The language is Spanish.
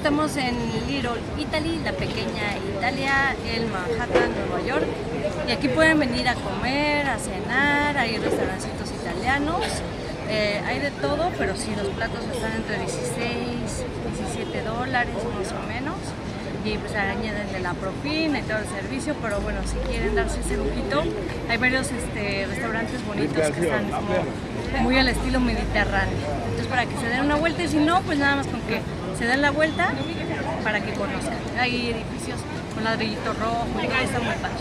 estamos en Little Italy, la pequeña Italia, en Manhattan, Nueva York. Y aquí pueden venir a comer, a cenar, hay restaurancitos italianos. Eh, hay de todo, pero sí, los platos están entre 16, 17 dólares más o menos. Y pues añaden de la propina y todo el servicio, pero bueno, si quieren darse ese lujito, hay varios este, restaurantes bonitos que están como muy al estilo mediterráneo. Entonces para que se den una vuelta y si no, pues nada más con que se den la vuelta para que conozcan. Hay edificios con ladrillito rojo está muy padre.